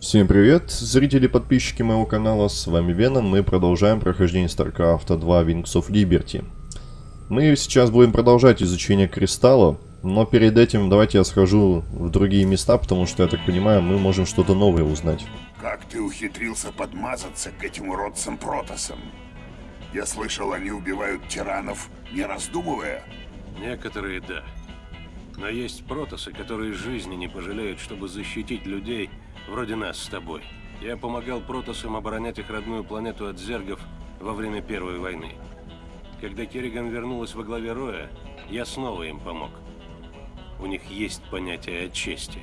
Всем привет, зрители и подписчики моего канала, с вами Веном, мы продолжаем прохождение StarCraft 2 Wings of Liberty. Мы сейчас будем продолжать изучение кристалла, но перед этим давайте я схожу в другие места, потому что, я так понимаю, мы можем что-то новое узнать. Как ты ухитрился подмазаться к этим уродцам Протосам? Я слышал, они убивают тиранов, не раздумывая. Некоторые да. Но есть протосы, которые жизни не пожалеют, чтобы защитить людей, вроде нас с тобой. Я помогал протосам оборонять их родную планету от зергов во время Первой войны. Когда Керриган вернулась во главе Роя, я снова им помог. У них есть понятие о чести.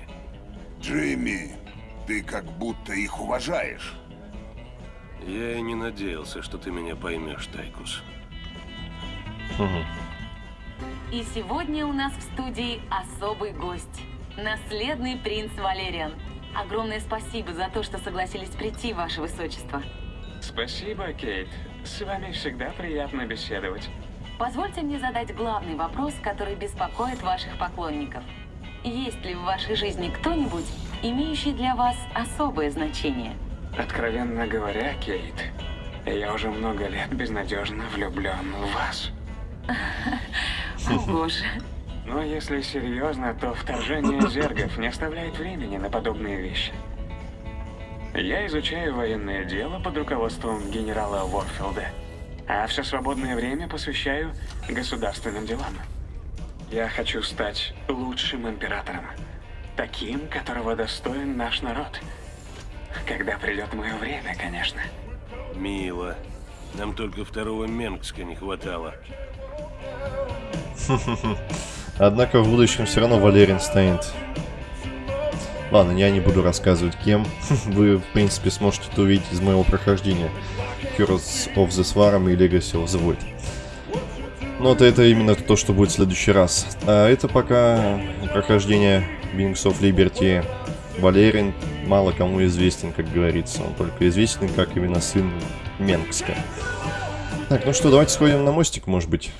Джимми, ты как будто их уважаешь. Я и не надеялся, что ты меня поймешь, Тайкус. И сегодня у нас в студии особый гость. Наследный принц Валериан. Огромное спасибо за то, что согласились прийти, ваше высочество. Спасибо, Кейт. С вами всегда приятно беседовать. Позвольте мне задать главный вопрос, который беспокоит ваших поклонников. Есть ли в вашей жизни кто-нибудь, имеющий для вас особое значение? Откровенно говоря, Кейт, я уже много лет безнадежно влюблен в вас. О боже. Но если серьезно, то вторжение зергов не оставляет времени на подобные вещи. Я изучаю военное дело под руководством генерала Уорфилда, а все свободное время посвящаю государственным делам. Я хочу стать лучшим императором, таким, которого достоин наш народ. Когда придет мое время, конечно. Мило. Нам только второго Менгска не хватало. Однако в будущем все равно Валерин станет. Ладно, я не буду рассказывать кем. Вы, в принципе, сможете это увидеть из моего прохождения. Heroes of the Swarm и Legacy of the Void. Но это, это именно то, что будет в следующий раз. А это пока прохождение Wings of Liberty. Валерин мало кому известен, как говорится. Он только известен как именно сын Менгска. Так, ну что, давайте сходим на мостик, может быть.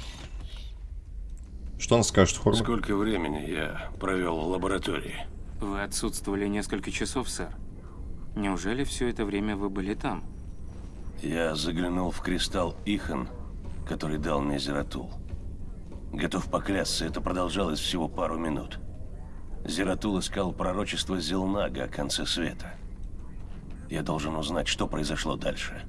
Что он скажет, Хорн? Сколько времени я провел в лаборатории? Вы отсутствовали несколько часов, сэр. Неужели все это время вы были там? Я заглянул в кристалл Ихан, который дал мне Зератул. Готов поклясться, это продолжалось всего пару минут. Зератул искал пророчество Зелнага о конце света. Я должен узнать, что произошло дальше.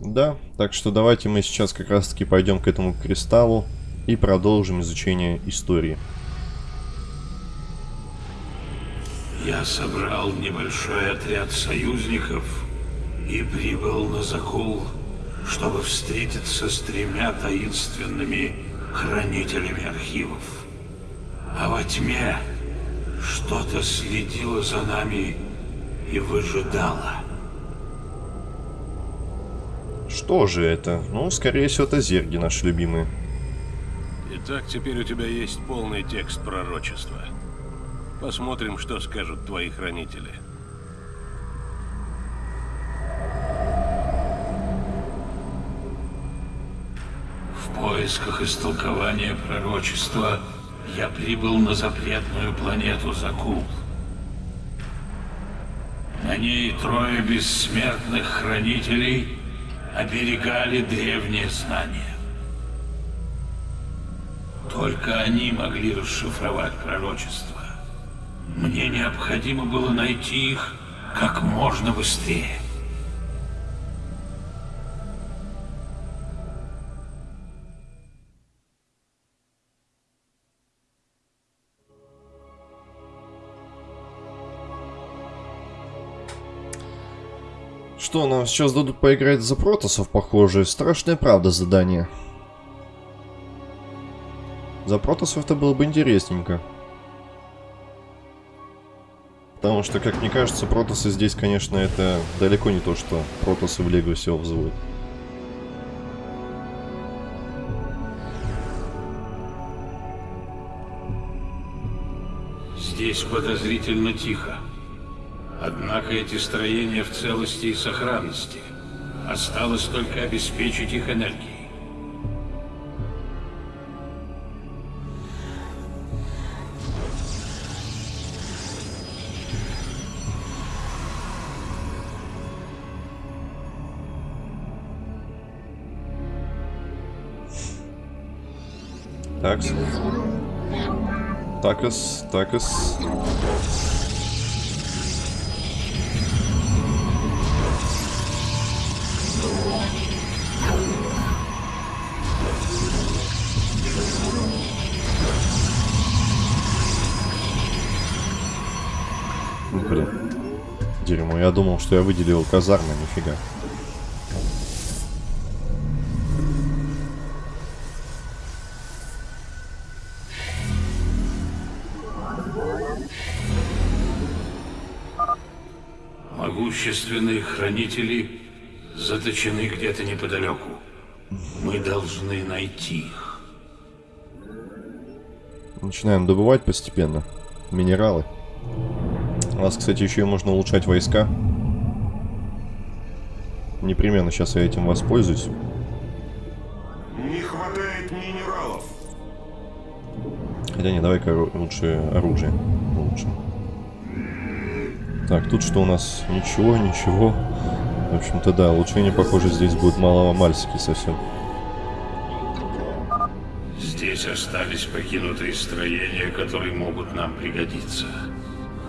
Да, так что давайте мы сейчас как раз таки пойдем к этому кристаллу и продолжим изучение истории. Я собрал небольшой отряд союзников и прибыл на Закул, чтобы встретиться с тремя таинственными хранителями архивов. А во тьме что-то следило за нами и выжидало. Что же это? Ну, скорее всего, это зерги наши любимые. Итак, теперь у тебя есть полный текст пророчества. Посмотрим, что скажут твои хранители. В поисках истолкования пророчества я прибыл на запретную планету Закул. На ней трое бессмертных хранителей оберегали древние знания. Только они могли расшифровать пророчество. Мне необходимо было найти их как можно быстрее. Что, нам сейчас дадут поиграть за протосов, похоже. Страшная правда задание. За протосов это было бы интересненько. Потому что, как мне кажется, протосы здесь, конечно, это далеко не то, что протосы в of the Void. Здесь подозрительно тихо. Однако эти строения в целости и сохранности. Осталось только обеспечить их энергией. Такс. Такас, такас. Блин. Дерьмо, я думал, что я выделил казармы, нифига. Могущественные хранители заточены где-то неподалеку. Мы должны найти их. Начинаем добывать постепенно. Минералы. У нас, кстати, еще и можно улучшать войска. Непременно сейчас я этим воспользуюсь. Не хватает минералов. Хотя не, давай-ка лучше оружие. Лучше. Так, тут что у нас? Ничего, ничего. В общем-то, да, улучшение, похоже, здесь будет мало-мальски совсем. Здесь остались покинутые строения, которые могут нам пригодиться.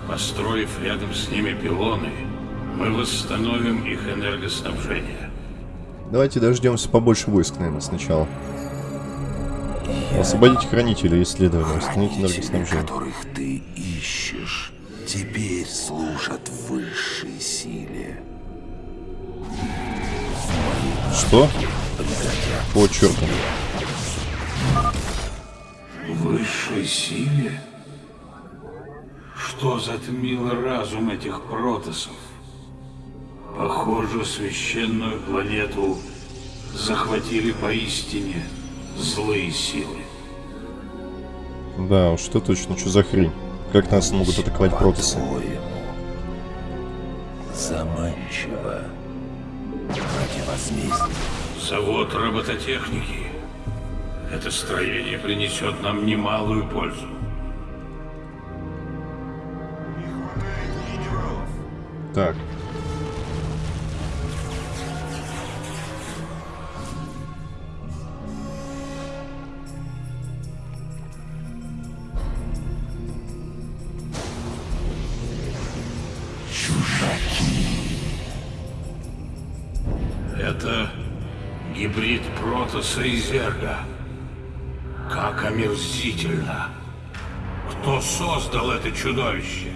Построив рядом с ними пилоны, мы восстановим их энергоснабжение. Давайте дождемся побольше войск, наверное, сначала. Освободить хранителя исследования, Хранители, энергоснабжение. которых ты ищешь, теперь служат высшей силе. Что? О, черту. Высшей силе? Что затмило разум этих протосов? Похоже, священную планету захватили поистине злые силы. Да, уж что точно, что за хрень? Как нас могут атаковать протасы? По-твоему, Заманчиво. Ради возмездия. Завод робототехники. Это строение принесет нам немалую пользу. Так. Протоса и Зерга. Как омерзительно. Кто создал это чудовище?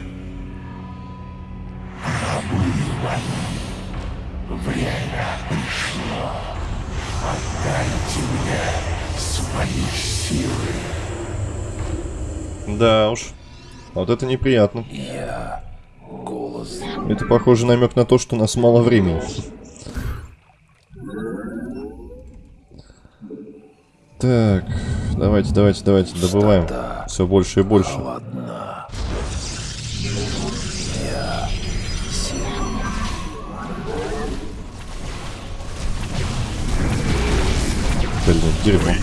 Да уж. Вот это неприятно. Я голос Это похоже намек на то, что у нас мало времени. Так, давайте, давайте, давайте, добываем. Все больше и больше. Блин, дерьмо.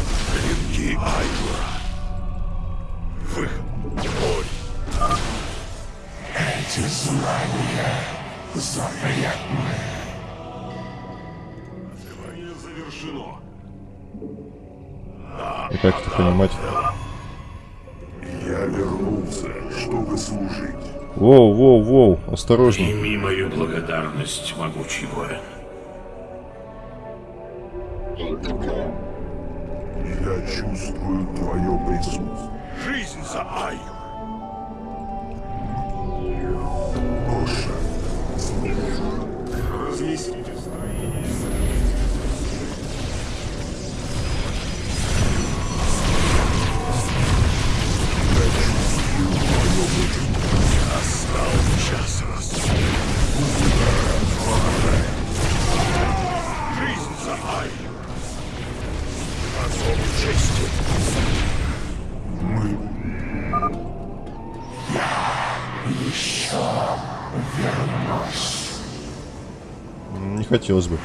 Как это понимать? Я вернулся, чтобы служить. Воу, воу, воу, осторожней. Прими мою благодарность, могучий воин. Я чувствую твое присутствие. Жизнь за Айю. Оша. Разъясните Не хотелось бы.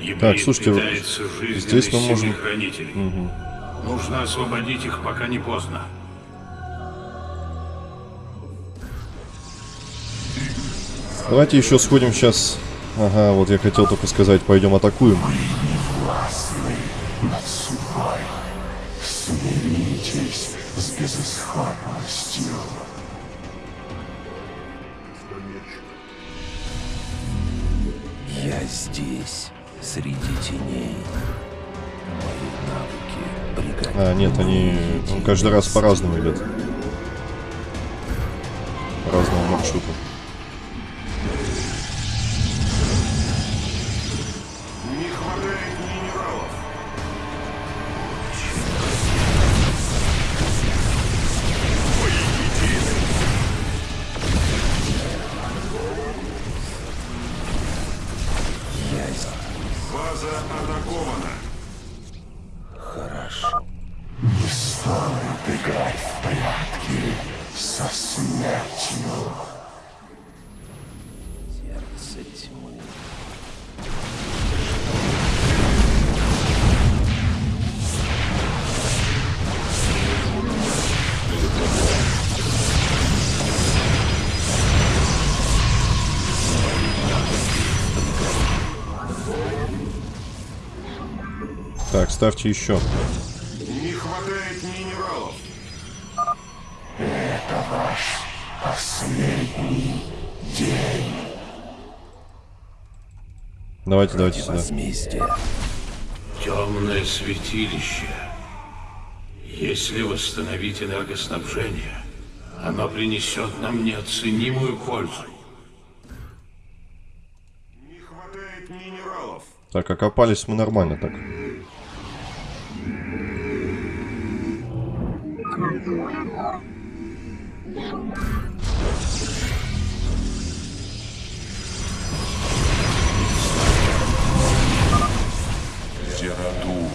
Гибрид Так, слушайте, питается жизненной здесь мы можем- хранителей. Нужно освободить их, пока не поздно. Давайте еще сходим сейчас. Ага, вот я хотел только сказать, пойдем атакуем. Смиритесь с безысходностью. Я здесь, среди теней. Мои навыки пригодятся. А, нет, они каждый раз по-разному идет. По разному маршруту. Ставьте еще. Не хватает минералов. Последний день Давайте, давайте сюда. Темное святилище. Если восстановить энергоснабжение, оно принесет нам неоценимую пользу. Не хватает минералов. Так, окопались мы нормально так. Зерату,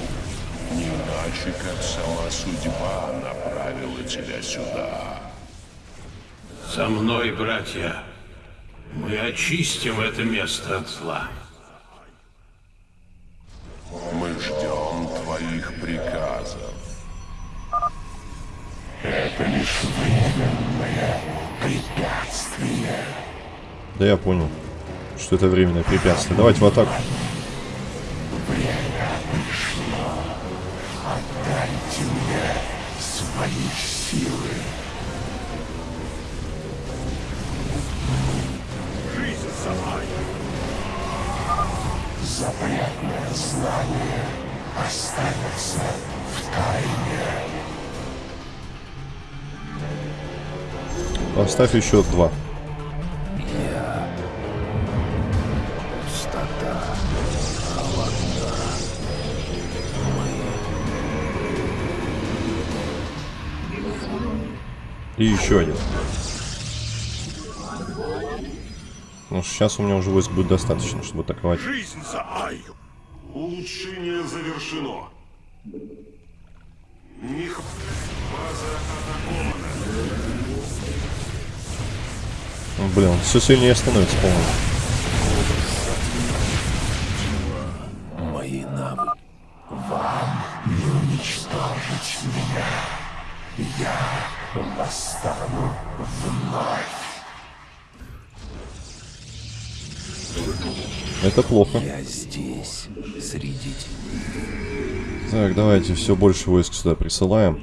не иначе, как сама судьба направила тебя сюда. За мной, братья, мы очистим это место от зла. Да я понял, что это временное препятствие. Давайте в атаку. Запретное знание останется в тайне. Поставь еще два. И еще один. Ну, сейчас у меня уже войск будет достаточно, чтобы атаковать. Жизнь за Айю. Улучшение завершено. Не х- База атакована. Ну, Блин, он все сильнее становится, по-моему. Мои навыки. Вам не уничтожить меня. Я восстану вновь. Это плохо. Я здесь, среди. Так, давайте все больше войск сюда присылаем.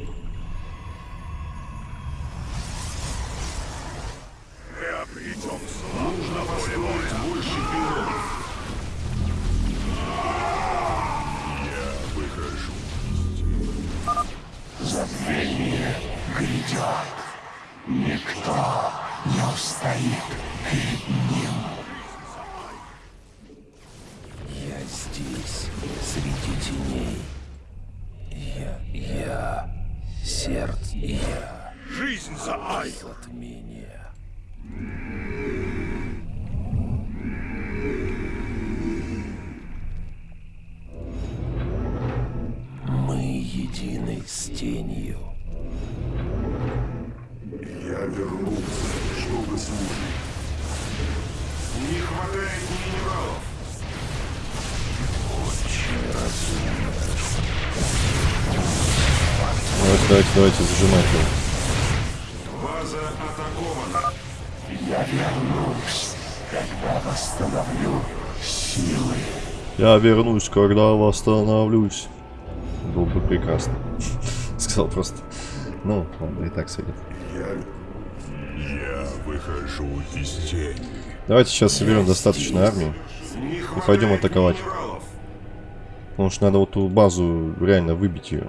Сердце, я, Жизнь за Айю. затмение. Давайте, зажимать его. База атакована. Я вернусь. Я вернусь, когда восстановлюсь. Было бы прекрасно. Сказал просто. Ну, ладно, и так сойдет. Я выхожу из тени. Давайте сейчас соберем достаточно армии и пойдем атаковать. Потому что надо вот ту базу реально выбить ее.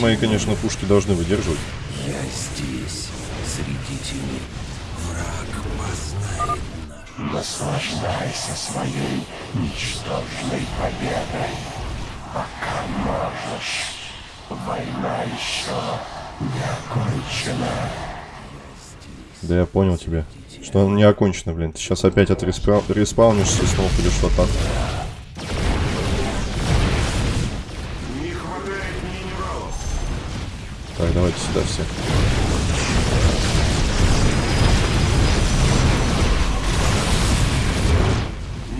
мои, конечно, пушки должны выдерживать. Я здесь, среди теней. Враг познает наш. Наслаждайся своей ничтожной победой, пока можешь. Война еще не окончена. Да я понял тебя. Что он не окончено, блин. Ты сейчас опять отреспаунишься и снова пойдешь в атаку. Так, давайте сюда все.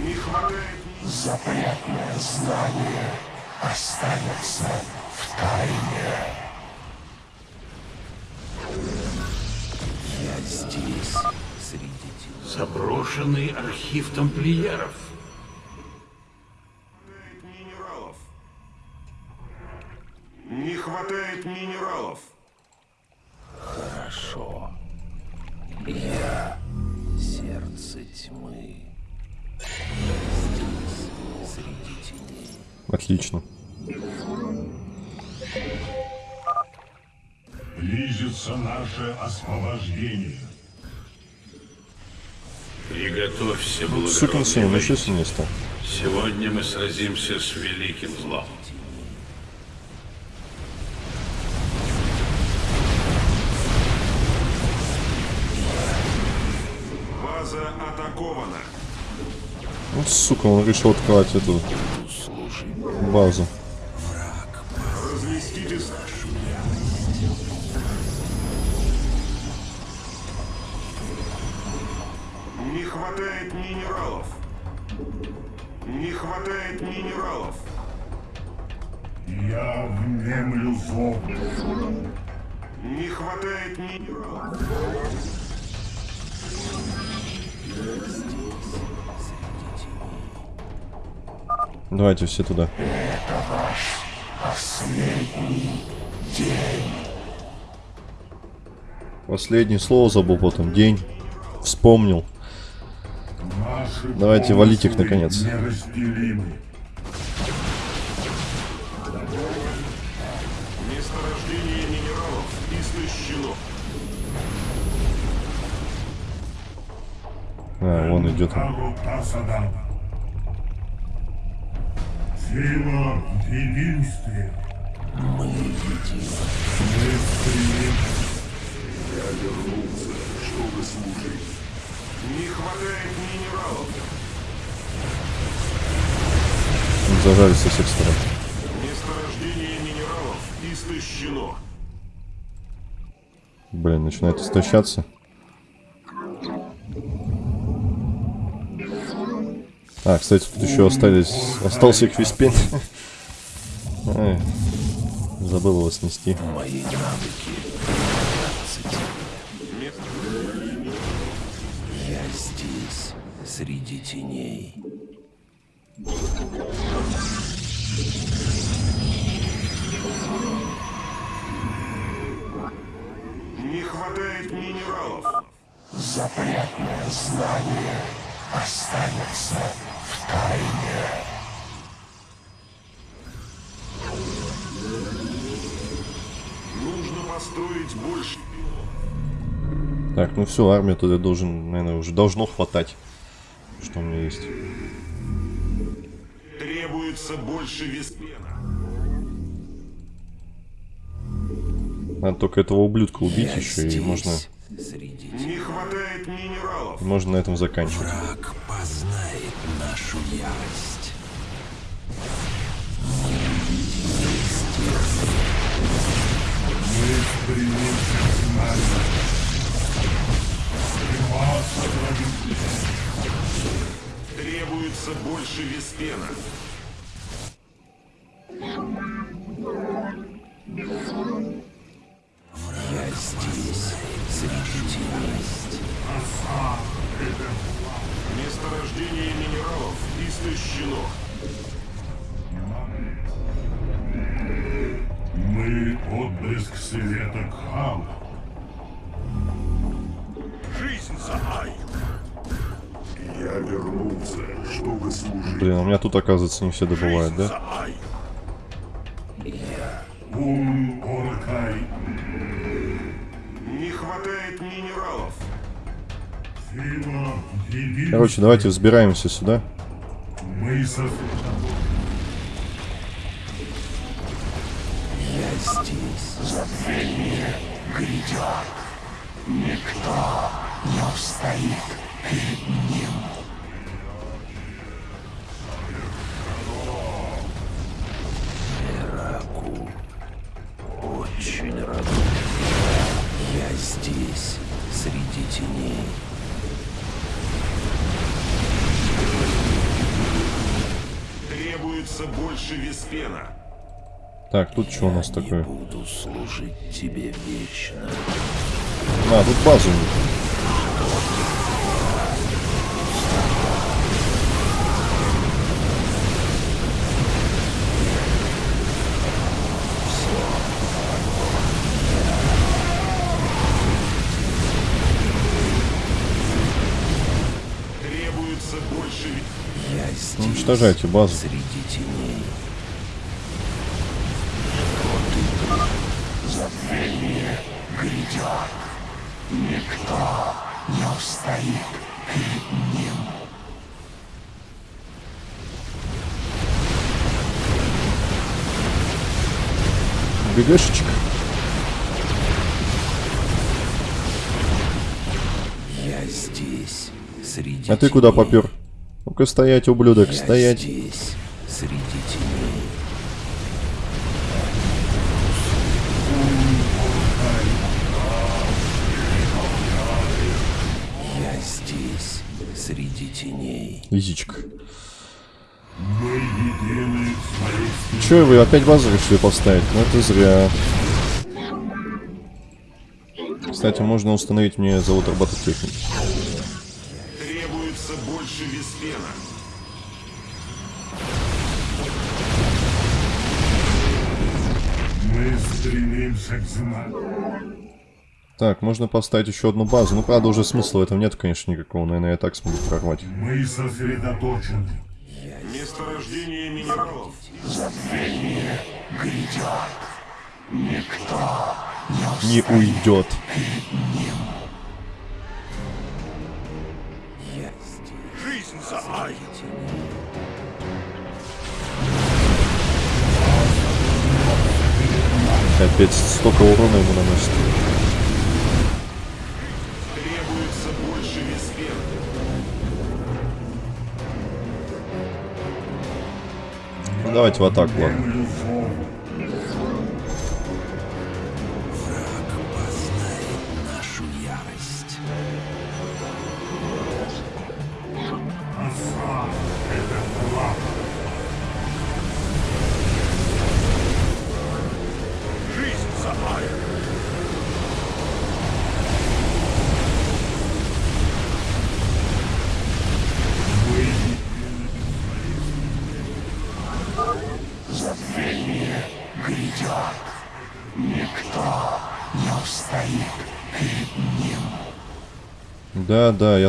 Не хватает Запретное знание останется в тайне. Я здесь, среди теней. Заброшенный архив тамплиеров. Наше освобождение. Приготовься, Сукин сын, благородный сильнее стал. Сегодня мы сразимся с великим злом. База атакована. Вот сука, он решил открывать эту базу. Разместитесь. Не хватает минералов. Не хватает минералов. Я внемлю зов. Не хватает минералов. Давайте все туда. Последнее слово забыл потом. День. Вспомнил. Давайте валить их наконец. А, вон идет. Сила в единстве. Мы едины. Мы. Я вернулся, чтобы служить. Не хватает минералов. Зажали со всех сторон. Месторождение минералов истощено. Блин, начинает истощаться. А, кстати, тут еще остались... Остался квиспин. Ай, Забыл его снести. Мои навыки. теней. Не хватает минералов. Запретное знание останется в тайне. Нужно построить больше. Так, ну все, армия туда должен, наверное, уже должно хватать. Что у меня есть. Требуется больше веспена. Надо только этого ублюдка убить Я еще, и можно, Среди Не хватает минералов. можно на этом заканчивать. враг познает нашу ярость. Больше веспена. Меня тут, оказывается, не все добывают, да? Не. Короче, давайте взбираемся сюда. Я здесь. Ираку. Так, тут что у нас такое? буду служить тебе вечно. А, тут базу. нет. Требуется больше ве- Я здесь, Уничтожайте базу. среди теней. ГГшечка. Я здесь, среди А ты куда попер? Ну-ка стоять, ублюдок, Я стоять. здесь, среди теней. Среди теней. Своей Че вы опять базу решили поставить? Ну это зря. Кстати, можно установить мне завод робототехники. Требуется больше веспена. Мы стремимся к знаку. Так, можно поставить еще одну базу. Ну, правда, уже смысла в этом нет, конечно, никакого. Наверное, я так смогу прорвать. Мы сосредоточены. Месторождение минералов. Не уйдет. Я здесь, Жизнь за Ай. Опять столько урона ему наносит. Давайте в атаку, ладно.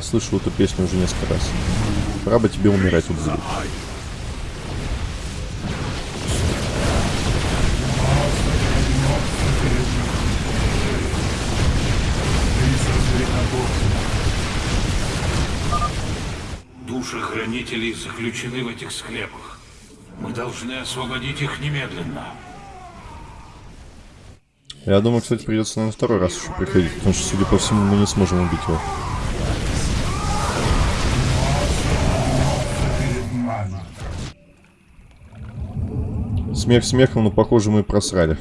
слышал эту песню уже несколько раз. Пора бы тебе умирать от звука. Души хранителей заключены в этих склепах. Мы должны освободить их немедленно. Я думаю, кстати, придется на второй раз еще приходить, потому что, судя по всему, мы не сможем убить его. Смех смехом, но, похоже, мы просрали.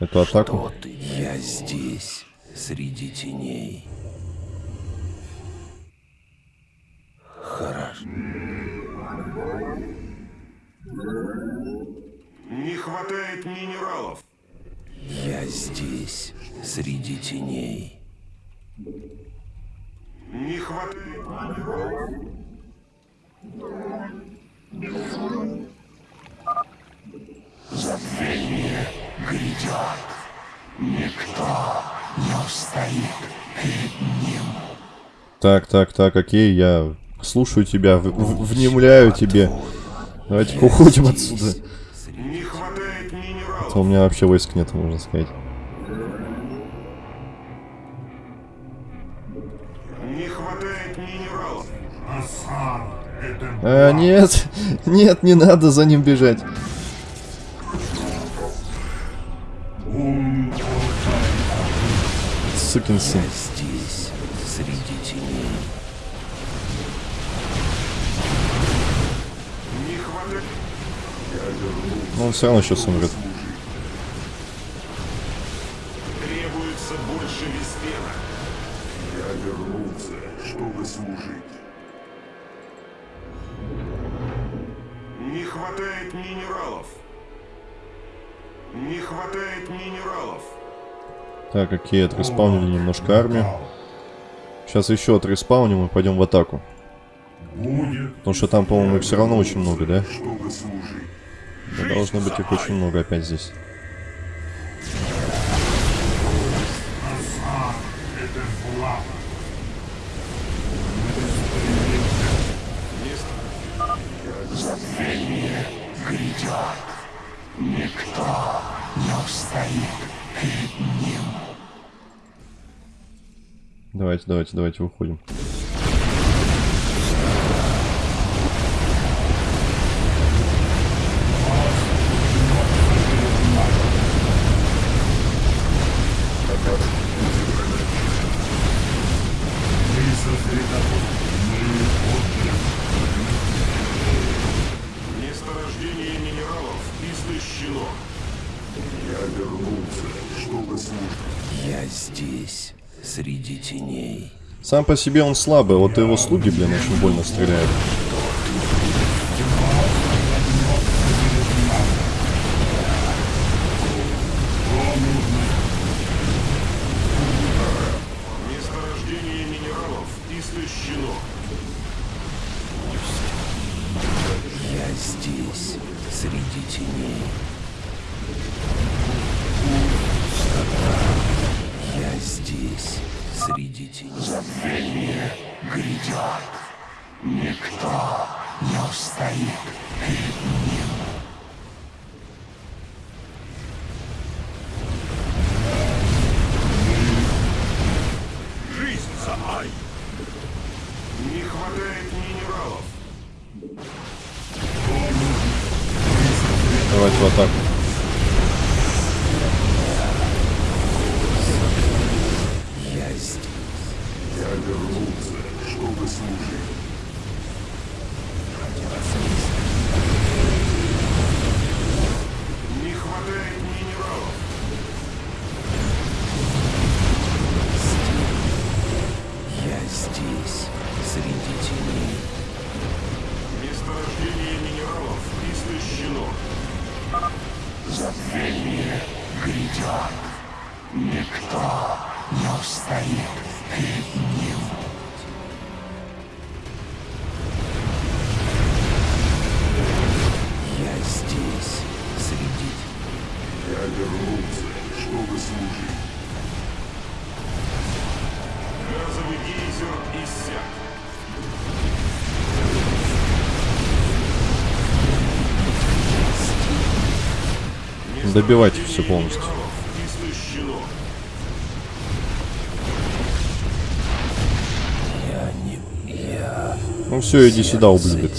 Эту атаку. Ты? Я здесь, среди теней. Хорошо. Не хватает минералов. Я здесь, среди теней. Не хватает минералов. Так, так, так, окей, я слушаю тебя, в- в- внемляю тебе. Давайте-ка уходим отсюда. Не хватает минералов. А то у меня вообще войск нет, можно сказать. Не хватает минералов. Это А, нет, нет, не надо за ним бежать. Сукин сын. Здесь, среди теней. Но он все равно сейчас умрет. Так, окей, отреспаунили немножко армию. Сейчас еще отреспауним и пойдем в атаку. Потому что там, по-моему, их все равно очень много, да? Да Должно быть их очень много опять здесь. это слава. Давайте, давайте, давайте выходим. Сам по себе он слабый, вот его слуги, блин, очень больно стреляют. Хватает минералов. Давайте в атаку. Добивайте все полностью. Я не... Я... Ну все, иди сюда, ублюдок.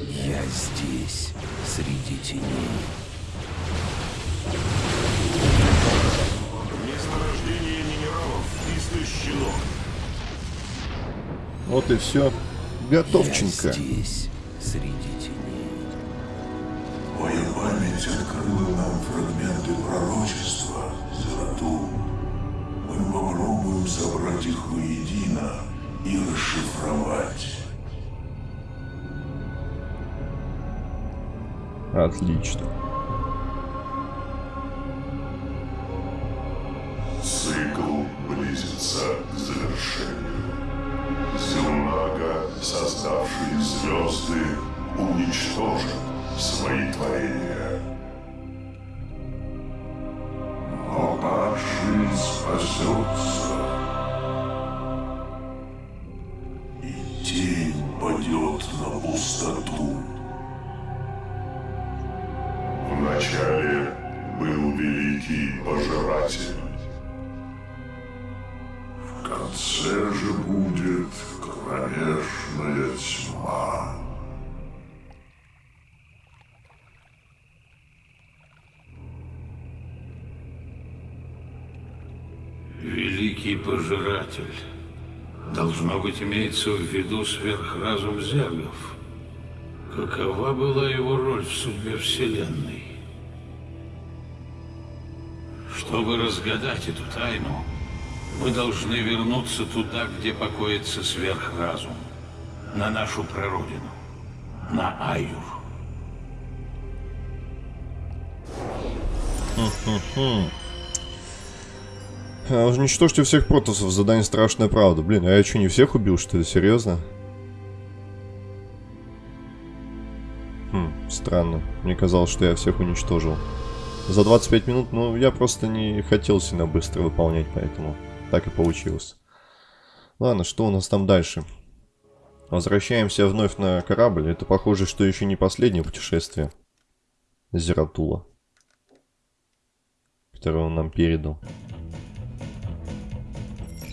Я здесь, среди теней. Месторождение минералов истощено. Вот и все. Я Готовченко. здесь, среди Отлично. В конце же будет кромешная тьма. Великий пожиратель. Должно быть, имеется в виду сверхразум зергов. Какова была его роль в судьбе Вселенной? Чтобы разгадать эту тайну, мы должны вернуться туда, где покоится сверхразум. На нашу прародину. На Аюр. А, уничтожьте всех протосов, задание страшная правда. Блин, а я что, не всех убил, что ли? Серьезно? Хм, странно. Мне казалось, что я всех уничтожил. За 25 минут, ну, я просто не хотел сильно быстро выполнять, поэтому так и получилось. Ладно, что у нас там дальше? Возвращаемся вновь на корабль. Это похоже, что еще не последнее путешествие. Зератула. Которое он нам передал.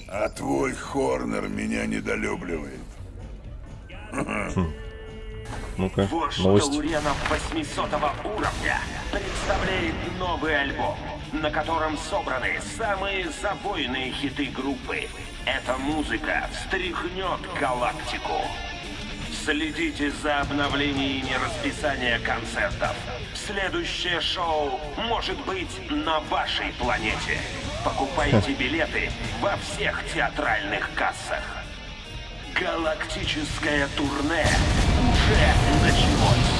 А твой Хорнер меня недолюбливает. Ну-ка, Вождь новость. Тауренов 800 уровня представляет новый альбом, на котором собраны самые забойные хиты группы. Эта музыка встряхнет галактику. Следите за обновлениями расписания концертов. Следующее шоу может быть на вашей планете. Покупайте билеты во всех театральных кассах. Галактическое турне уже началось.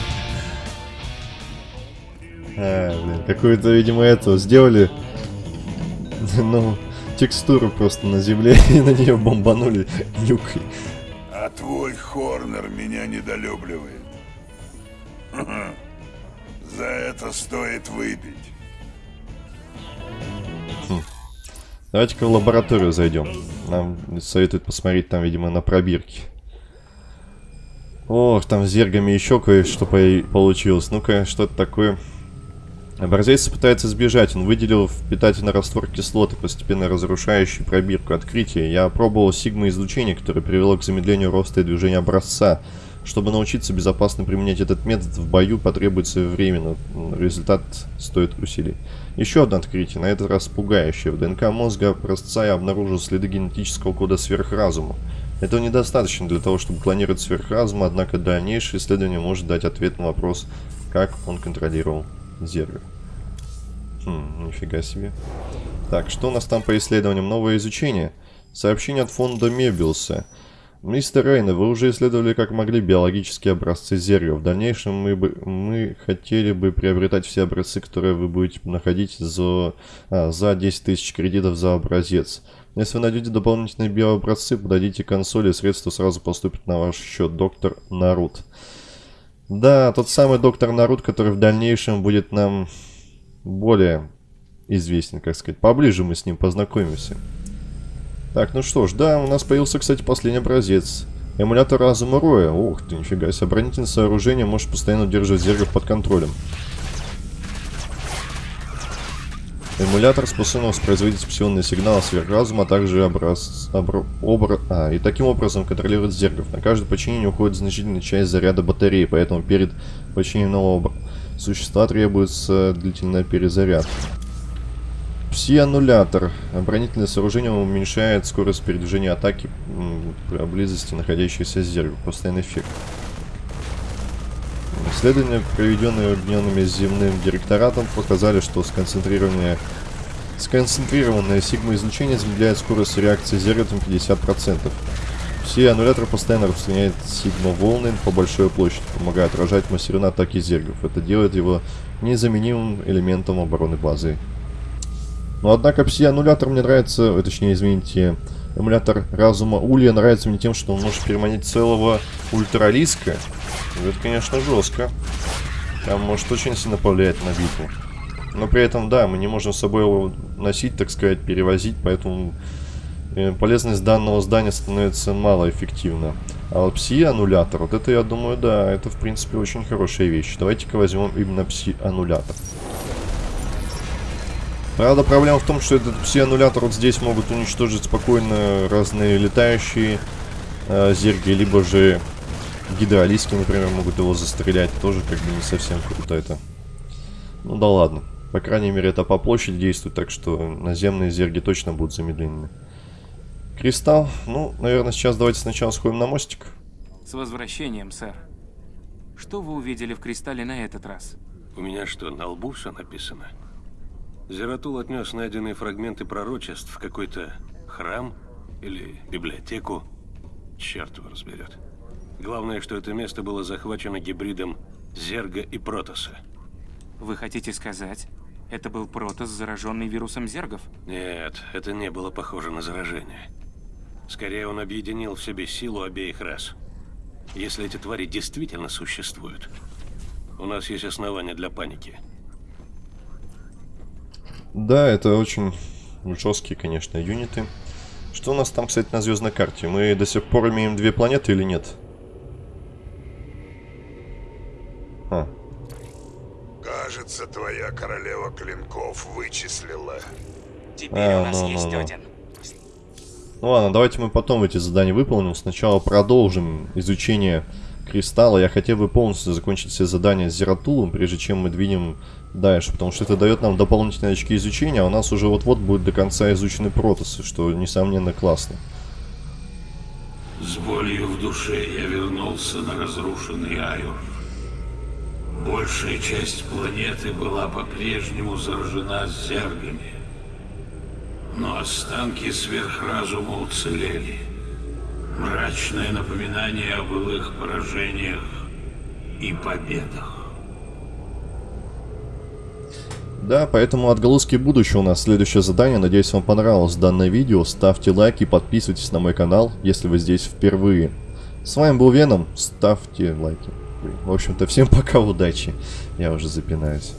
А, блин, какую-то, видимо, этого сделали. Ну, текстуру просто на земле и на нее бомбанули нюкой. А твой Хорнер меня недолюбливает. За это стоит выпить. Давайте-ка в лабораторию зайдем. Нам советуют посмотреть там, видимо, на пробирки. Ох, там с зергами еще кое-что по- получилось. Ну-ка, что это такое? Образец пытается сбежать. Он выделил в питательный раствор кислоты, постепенно разрушающий пробирку открытия. Я пробовал сигма-излучение, которое привело к замедлению роста и движения образца. Чтобы научиться безопасно применять этот метод в бою, потребуется время, но результат стоит усилий. Еще одно открытие, на этот раз пугающее. В ДНК мозга образца я обнаружил следы генетического кода сверхразума. Этого недостаточно для того, чтобы клонировать сверхразум, однако дальнейшее исследование может дать ответ на вопрос, как он контролировал зерга. Хм, нифига себе. Так, что у нас там по исследованиям? Новое изучение. Сообщение от фонда Мебиуса. Мистер Рейна, вы уже исследовали как могли биологические образцы зерга. В дальнейшем мы, бы, мы хотели бы приобретать все образцы, которые вы будете находить за, а, за 10 тысяч кредитов за образец. Если вы найдете дополнительные биообразцы, подойдите к и средства сразу поступят на ваш счет. Доктор Нарут. Да, тот самый доктор Нарут, который в дальнейшем будет нам более известен, как сказать. Поближе мы с ним познакомимся. Так, ну что ж, да, у нас появился, кстати, последний образец. Эмулятор разума Роя. Ух ты, нифига себе. Оборонительное сооружение может постоянно удерживать зергов под контролем. Эмулятор способен воспроизводить псионные сигналы сверхразума, а также образ... обр... обра- а, и таким образом контролирует зергов. На каждое подчинение уходит значительная часть заряда батареи, поэтому перед подчинением нового существа требуется длительная перезарядка. Пси-аннулятор. Оборонительное сооружение уменьшает скорость передвижения атаки при близости находящейся зерга. Постоянный эффект. Исследования, проведенные объединенными земным директоратом, показали, что сконцентрированное, сконцентрированное сигма-излучение замедляет скорость реакции зерга на 50%. Все аннуляторы постоянно распространяют сигма-волны по большой площади, помогая отражать массированные атаки зергов. Это делает его незаменимым элементом обороны базы. Но однако пси-аннулятор мне нравится, э, точнее, извините, эмулятор разума Улья нравится мне тем, что он может переманить целого ультралиска. Это, конечно, жестко. Там может очень сильно повлиять на битву. Но при этом, да, мы не можем с собой его носить, так сказать, перевозить, поэтому полезность данного здания становится малоэффективна. А вот пси-аннулятор, вот это, я думаю, да, это, в принципе, очень хорошая вещь. Давайте-ка возьмем именно пси-аннулятор. Правда, проблема в том, что этот пси-аннулятор вот здесь могут уничтожить спокойно разные летающие э, зерги, либо же гидролиски, например, могут его застрелять. Тоже как бы не совсем круто это. Ну да ладно. По крайней мере, это по площади действует, так что наземные зерги точно будут замедленными. Кристалл. Ну, наверное, сейчас давайте сначала сходим на мостик. С возвращением, сэр. Что вы увидели в кристалле на этот раз? У меня что, на лбу все написано? Зератул отнес найденные фрагменты пророчеств в какой-то храм или библиотеку. Черт его разберет. Главное, что это место было захвачено гибридом Зерга и Протоса. Вы хотите сказать, это был Протос, зараженный вирусом Зергов? Нет, это не было похоже на заражение. Скорее, он объединил в себе силу обеих рас. Если эти твари действительно существуют, у нас есть основания для паники. Да, это очень жесткие, конечно, юниты. Что у нас там, кстати, на звездной карте? Мы до сих пор имеем две планеты или нет? А. Кажется, твоя королева клинков вычислила. Теперь а, у нас ну, есть ну, один. Ну ладно, давайте мы потом эти задания выполним. Сначала продолжим изучение кристалла. Я хотел бы полностью закончить все задания с Зератулом, прежде чем мы двинем дальше, потому что это дает нам дополнительные очки изучения, а у нас уже вот-вот будет до конца изучены протосы, что, несомненно, классно. С болью в душе я вернулся на разрушенный Айор. Большая часть планеты была по-прежнему заражена зергами. Но останки сверхразума уцелели. Мрачное напоминание о былых поражениях и победах. Да, поэтому отголоски будущего у нас следующее задание. Надеюсь, вам понравилось данное видео. Ставьте лайки, подписывайтесь на мой канал, если вы здесь впервые. С вами был Веном. Ставьте лайки. В общем-то, всем пока, удачи. Я уже запинаюсь.